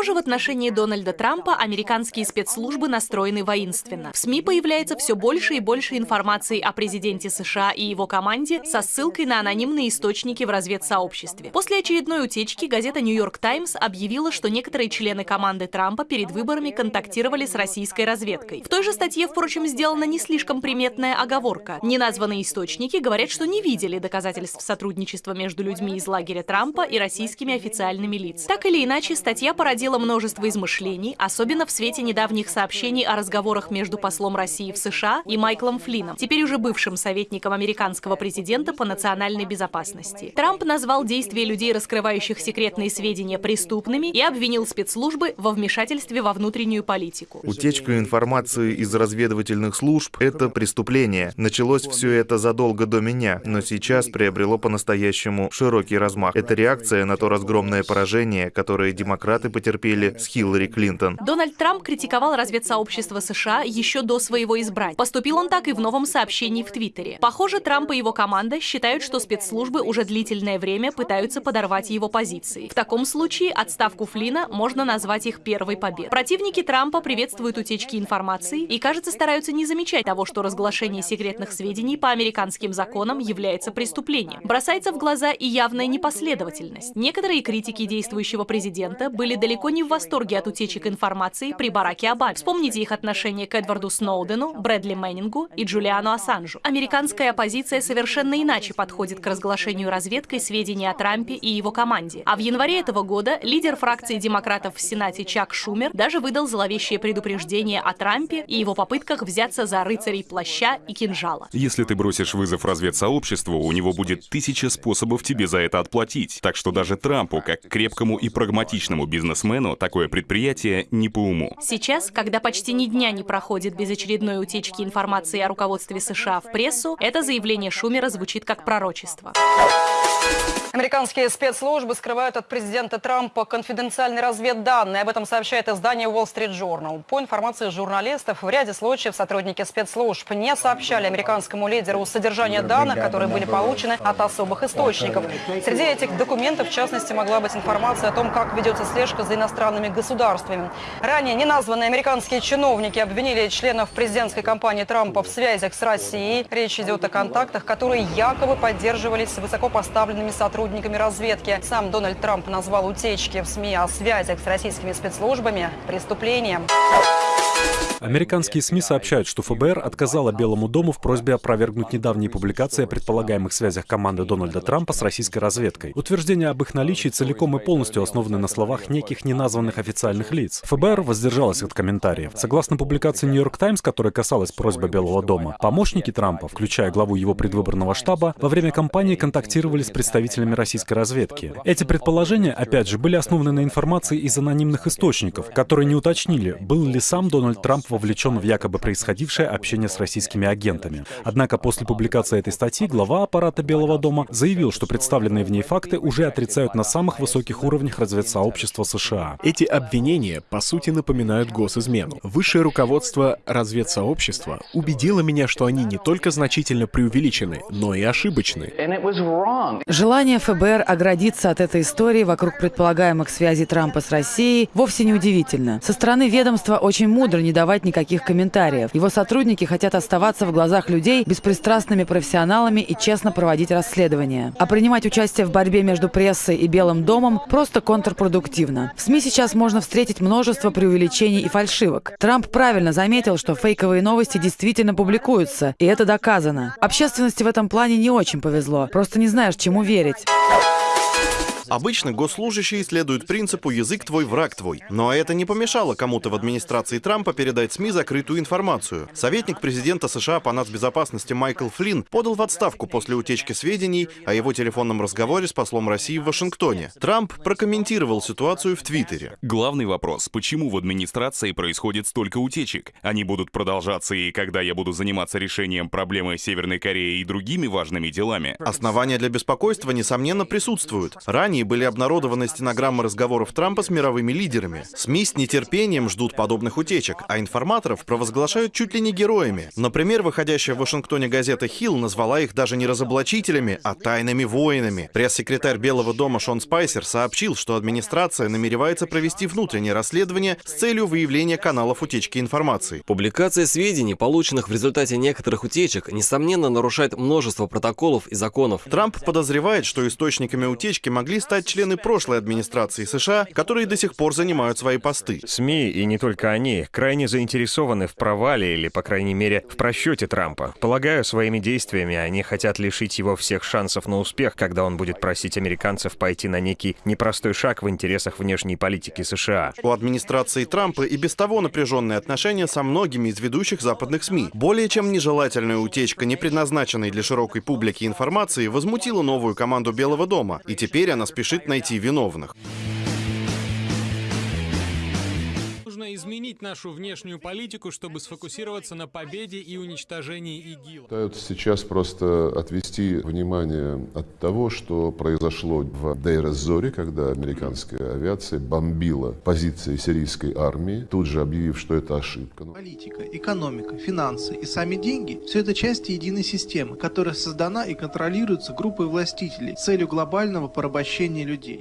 Похоже, в отношении Дональда Трампа американские спецслужбы настроены воинственно. В СМИ появляется все больше и больше информации о президенте США и его команде со ссылкой на анонимные источники в разведсообществе. После очередной утечки газета «Нью-Йорк Таймс» объявила, что некоторые члены команды Трампа перед выборами контактировали с российской разведкой. В той же статье, впрочем, сделана не слишком приметная оговорка. Неназванные источники говорят, что не видели доказательств сотрудничества между людьми из лагеря Трампа и российскими официальными лицами. Так или иначе, статья породила множество измышлений, особенно в свете недавних сообщений о разговорах между послом России в США и Майклом Флином, теперь уже бывшим советником американского президента по национальной безопасности. Трамп назвал действия людей, раскрывающих секретные сведения, преступными и обвинил спецслужбы во вмешательстве во внутреннюю политику. Утечка информации из разведывательных служб — это преступление. Началось все это задолго до меня, но сейчас приобрело по-настоящему широкий размах. Это реакция на то разгромное поражение, которое демократы потерпели с Хиллари Клинтон. Дональд Трамп критиковал разведсообщество США еще до своего избрания. Поступил он так и в новом сообщении в Твиттере. Похоже, Трамп и его команда считают, что спецслужбы уже длительное время пытаются подорвать его позиции. В таком случае отставку Флина можно назвать их первой победой. Противники Трампа приветствуют утечки информации и, кажется, стараются не замечать того, что разглашение секретных сведений по американским законам является преступлением. Бросается в глаза и явная непоследовательность. Некоторые критики действующего президента были далеко не в восторге от утечек информации при Бараке Обаме. Вспомните их отношение к Эдварду Сноудену, Брэдли Мэннингу и Джулиану Ассанжу. Американская оппозиция совершенно иначе подходит к разглашению разведкой сведений о Трампе и его команде. А в январе этого года лидер фракции демократов в Сенате Чак Шумер даже выдал зловещее предупреждение о Трампе и его попытках взяться за рыцарей плаща и кинжала. Если ты бросишь вызов разведсообществу, у него будет тысяча способов тебе за это отплатить. Так что даже Трампу, как крепкому и прагматичному бизнесмену, такое предприятие не по уму. Сейчас, когда почти ни дня не проходит без очередной утечки информации о руководстве США в прессу, это заявление Шумера звучит как пророчество. Американские спецслужбы скрывают от президента Трампа конфиденциальные разведданные. Об этом сообщает издание Wall Street Journal. По информации журналистов, в ряде случаев сотрудники спецслужб не сообщали американскому лидеру содержание данных, которые были получены от особых источников. Среди этих документов, в частности, могла быть информация о том, как ведется слежка за иностранными государствами. Ранее неназванные американские чиновники обвинили членов президентской кампании Трампа в связях с Россией. Речь идет о контактах, которые якобы поддерживались высокопоставленными сотрудниками сотрудниками разведки. Сам Дональд Трамп назвал утечки в СМИ о связях с российскими спецслужбами преступлением. Американские СМИ сообщают, что ФБР отказало Белому дому в просьбе опровергнуть недавние публикации о предполагаемых связях команды Дональда Трампа с российской разведкой. Утверждения об их наличии целиком и полностью основаны на словах неких неназванных официальных лиц. ФБР воздержалась от комментариев. Согласно публикации «Нью-Йорк Таймс», которая касалась просьбы Белого дома, помощники Трампа, включая главу его предвыборного штаба, во время кампании контактировали с представителями российской разведки. Эти предположения, опять же, были основаны на информации из анонимных источников, которые не уточнили, был ли сам Дональд Трамп вовлечен в якобы происходившее общение с российскими агентами. Однако после публикации этой статьи глава аппарата Белого дома заявил, что представленные в ней факты уже отрицают на самых высоких уровнях разведсообщества США. Эти обвинения, по сути, напоминают госизмену. Высшее руководство разведсообщества убедило меня, что они не только значительно преувеличены, но и ошибочны. Желание ФБР оградиться от этой истории вокруг предполагаемых связей Трампа с Россией вовсе не удивительно. Со стороны ведомства очень мудро не давать никаких комментариев. Его сотрудники хотят оставаться в глазах людей беспристрастными профессионалами и честно проводить расследования. А принимать участие в борьбе между прессой и Белым домом просто контрпродуктивно. В СМИ сейчас можно встретить множество преувеличений и фальшивок. Трамп правильно заметил, что фейковые новости действительно публикуются, и это доказано. Общественности в этом плане не очень повезло. Просто не знаешь, чему верить. Обычно госслужащие следуют принципу «язык твой, враг твой». Но это не помешало кому-то в администрации Трампа передать СМИ закрытую информацию. Советник президента США по нацбезопасности Майкл Флинн подал в отставку после утечки сведений о его телефонном разговоре с послом России в Вашингтоне. Трамп прокомментировал ситуацию в Твиттере. Главный вопрос, почему в администрации происходит столько утечек? Они будут продолжаться и когда я буду заниматься решением проблемы Северной Кореи и другими важными делами? Основания для беспокойства, несомненно, присутствуют. Ранее Британии были обнародованы стенограммы разговоров Трампа с мировыми лидерами. СМИ с нетерпением ждут подобных утечек, а информаторов провозглашают чуть ли не героями. Например, выходящая в Вашингтоне газета «Хилл» назвала их даже не разоблачителями, а тайными воинами. Пресс-секретарь Белого дома Шон Спайсер сообщил, что администрация намеревается провести внутреннее расследование с целью выявления каналов утечки информации. Публикация сведений, полученных в результате некоторых утечек, несомненно нарушает множество протоколов и законов. Трамп подозревает, что источниками утечки могли стать члены прошлой администрации США, которые до сих пор занимают свои посты. СМИ, и не только они, крайне заинтересованы в провале или, по крайней мере, в просчете Трампа. Полагаю, своими действиями они хотят лишить его всех шансов на успех, когда он будет просить американцев пойти на некий непростой шаг в интересах внешней политики США. У администрации Трампа и без того напряженные отношения со многими из ведущих западных СМИ. Более чем нежелательная утечка, не предназначенной для широкой публики информации, возмутила новую команду Белого дома, и теперь она спешит найти виновных. Изменить нашу внешнюю политику, чтобы сфокусироваться на победе и уничтожении ИГИЛ. Пытаются сейчас просто отвести внимание от того, что произошло в Дейр-эз-Зоре, когда американская авиация бомбила позиции сирийской армии, тут же объявив, что это ошибка. Политика, экономика, финансы и сами деньги – все это части единой системы, которая создана и контролируется группой властителей с целью глобального порабощения людей.